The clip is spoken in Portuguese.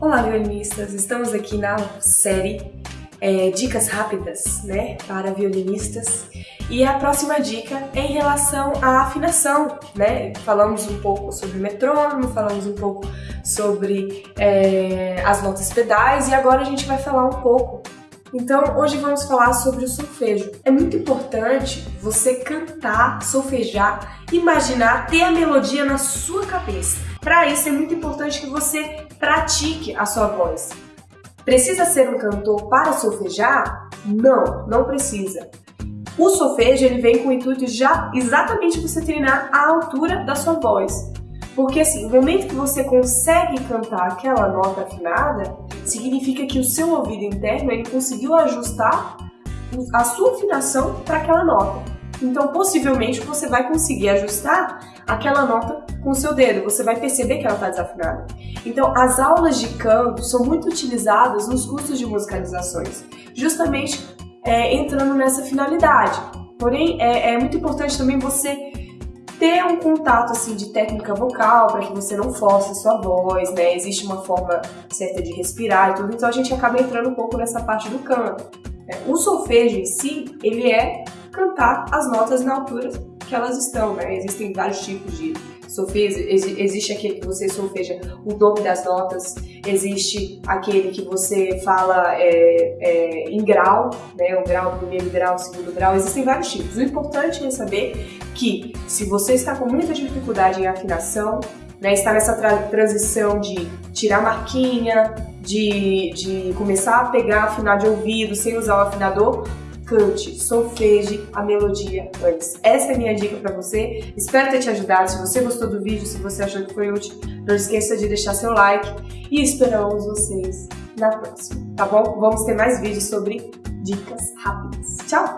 Olá, violinistas! Estamos aqui na série é, Dicas Rápidas né, para violinistas e a próxima dica é em relação à afinação. Né? Falamos um pouco sobre metrônomo, falamos um pouco sobre é, as notas pedais e agora a gente vai falar um pouco então, hoje vamos falar sobre o solfejo. É muito importante você cantar, solfejar, imaginar, ter a melodia na sua cabeça. Para isso é muito importante que você pratique a sua voz. Precisa ser um cantor para solfejar? Não, não precisa. O solfejo ele vem com o intuito de já exatamente você treinar a altura da sua voz. Porque assim, no momento que você consegue cantar aquela nota afinada, significa que o seu ouvido interno ele conseguiu ajustar a sua afinação para aquela nota. Então, possivelmente, você vai conseguir ajustar aquela nota com o seu dedo, você vai perceber que ela está desafinada. Então, as aulas de canto são muito utilizadas nos cursos de musicalizações, justamente é, entrando nessa finalidade. Porém, é, é muito importante também você ter um contato assim de técnica vocal para que você não force a sua voz, né? Existe uma forma certa de respirar e tudo, então a gente acaba entrando um pouco nessa parte do canto. Né? O solfejo em si, ele é cantar as notas na altura que elas estão, né? Existem vários tipos de solfejo, existe aquele que você solfeja o nome das notas, existe aquele que você fala é, é, em grau, né? O grau, primeiro grau, segundo grau, existem vários tipos. O importante é saber que se você está com muita dificuldade em afinação, né, está nessa tra transição de tirar marquinha, de, de começar a pegar, afinar de ouvido sem usar o afinador, cante, solfeje a melodia antes. Essa é a minha dica para você. Espero ter te ajudado. Se você gostou do vídeo, se você achou que foi útil, não esqueça de deixar seu like e esperamos vocês na próxima, tá bom? Vamos ter mais vídeos sobre dicas rápidas. Tchau!